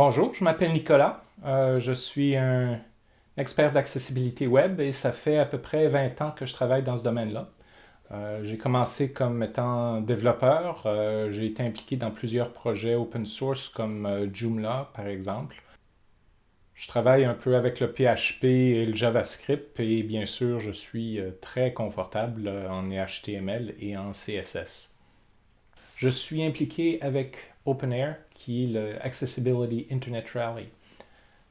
Bonjour, je m'appelle Nicolas. Euh, je suis un expert d'accessibilité web et ça fait à peu près 20 ans que je travaille dans ce domaine-là. Euh, j'ai commencé comme étant développeur. Euh, j'ai été impliqué dans plusieurs projets open source comme Joomla par exemple. Je travaille un peu avec le PHP et le JavaScript et bien sûr je suis très confortable en HTML et en CSS. Je suis impliqué avec OpenAir, qui est le Accessibility Internet Rally.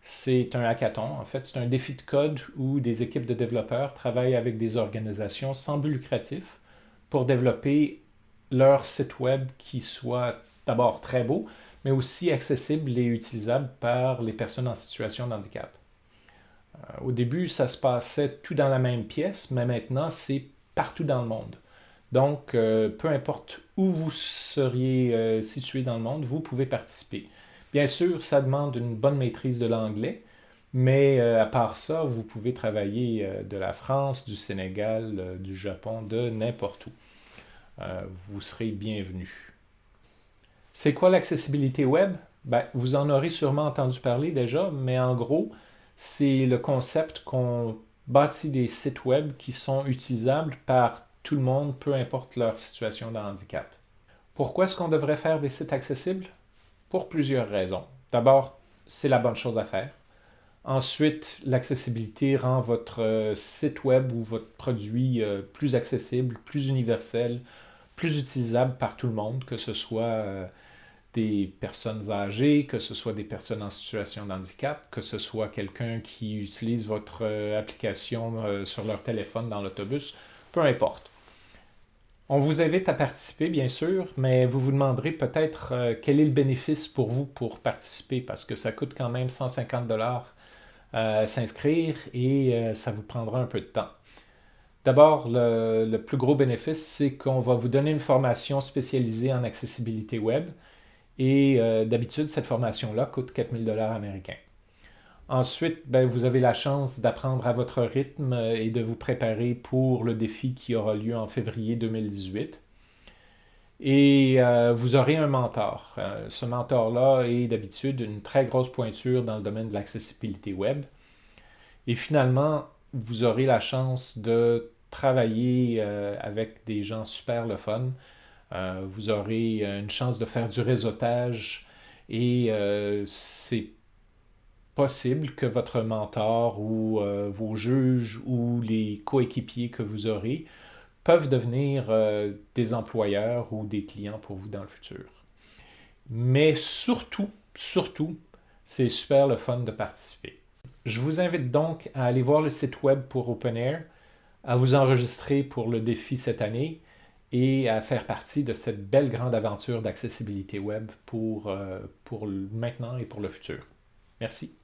C'est un hackathon, en fait, c'est un défi de code où des équipes de développeurs travaillent avec des organisations sans but lucratif pour développer leur site web qui soit d'abord très beau, mais aussi accessible et utilisable par les personnes en situation de handicap. Euh, au début, ça se passait tout dans la même pièce, mais maintenant, c'est partout dans le monde. Donc, euh, peu importe où vous seriez euh, situé dans le monde, vous pouvez participer. Bien sûr, ça demande une bonne maîtrise de l'anglais, mais euh, à part ça, vous pouvez travailler de la France, du Sénégal, du Japon, de n'importe où. vous serez bienvenu. C'est quoi l'accessibilité web? Ben, vous en aurez sûrement entendu parler déjà, mais en gros, c'est le concept qu'on bâtit des sites web qui sont utilisables par tout le monde, peu importe leur situation de handicap. Pourquoi est-ce qu'on devrait faire des sites accessibles? Pour plusieurs raisons. D'abord, c'est la bonne chose à faire. Ensuite, l'accessibilité rend votre euh, site web ou votre produit euh, plus accessible, plus universel, plus utilisable par tout le monde, que ce soit euh, des personnes âgées, que ce soit des personnes en situation de handicap, que ce soit quelqu'un qui utilise votre application sur leur téléphone dans l'autobus, peu importe. On vous invite à participer, bien sûr, mais vous vous demanderez peut-être euh, quel est le bénéfice pour vous pour participer, parce que ça coûte quand même 150 dollars à s'inscrire et euh, ça vous prendra un peu de temps. D'abord, le, plus gros bénéfice, c'est qu'on va vous donner une formation spécialisée en accessibilité web et euh, d'habitude, cette formation-là coûte 4000 dollars américains. Ensuite, ben, vous avez la chance d'apprendre à votre rythme euh, et de vous préparer pour le défi qui aura lieu en février 2018. Et euh, vous aurez un mentor. Euh, ce mentor-là est d'habitude une très grosse pointure dans le domaine de l'accessibilité web. Et finalement, vous aurez la chance de travailler avec des gens super le fun. vous aurez une chance de faire du réseautage et c'est possible que votre mentor ou euh, vos juges ou les coéquipiers que vous aurez peuvent devenir euh, des employeurs ou des clients pour vous dans le futur. Mais surtout, surtout, c'est super le fun de participer. Je vous invite donc à aller voir le site web pour OpenAir, à vous enregistrer pour le défi cette année et à faire partie de cette belle grande aventure d'accessibilité web pour, euh, pour maintenant et pour le futur. Merci.